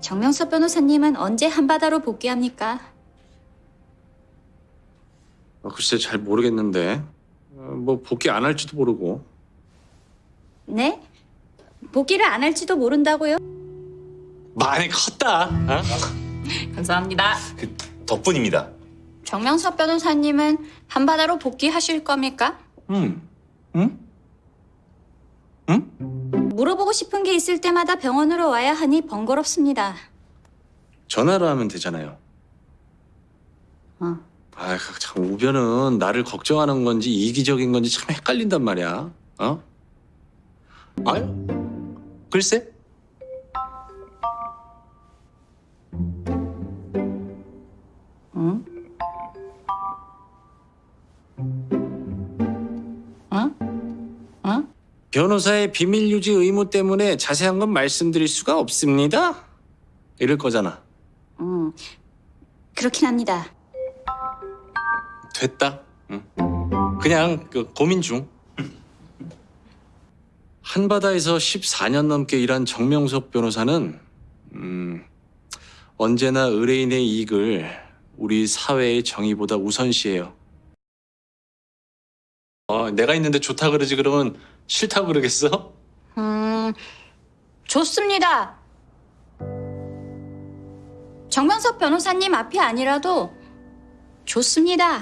정명섭 변호사님은 언제 한바다로 복귀합니까? 어, 글쎄 잘 모르겠는데 어, 뭐 복귀 안 할지도 모르고 네? 복귀를 안 할지도 모른다고요? 많이 컸다. 어? 감사합니다. 그 덕분입니다. 정명섭 변호사님은 한바다로 복귀하실 겁니까? 응? 응? 물어보고 싶은 게 있을 때마다 병원으로 와야 하니 번거롭습니다. 전화로 하면 되잖아요 어. 아, 참 우변은 나를 걱정하는 건지 이기적인 건지 참 헷갈린단 말이야 어? 아유, 글쎄. 응? 응? 응? 변호사의 비밀 유지 의무 때문에 자세한 건 말씀드릴 수가 없습니다 이럴 거잖아 응. 그렇긴 합니다. 됐다. 응. 그냥 그 고민 중. 한바다에서 14년 넘게 일한 정명섭 변호사는 음, 언제나 의뢰인의 이익을 우리 사회의 정의보다 우선시해요. 어, 내가 있는데 좋다 그러지 그러면 싫다고 그러겠어? 음, 좋습니다. 정명섭 변호사님 앞이 아니라도 좋습니다.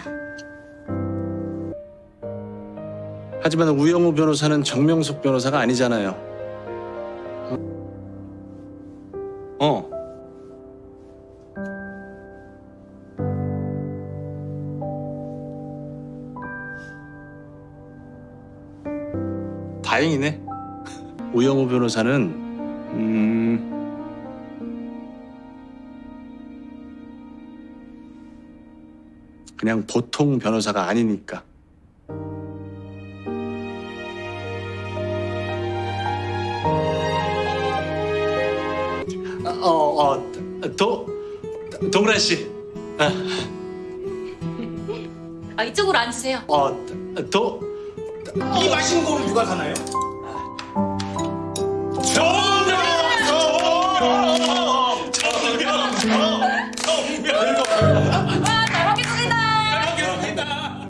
하지만 우영우 변호사는 정명섭 변호사가 아니잖아요. 어. 다행이네. 우영우 변호사는 음, 그냥 보통 변호사가 아니니까. 어, 어, 도, 동란 씨. 아, 이쪽으로 앉으세요. 어, 도, 이 맛있는 거를 누가 사나요? 정답! 정답! 정답! 정답!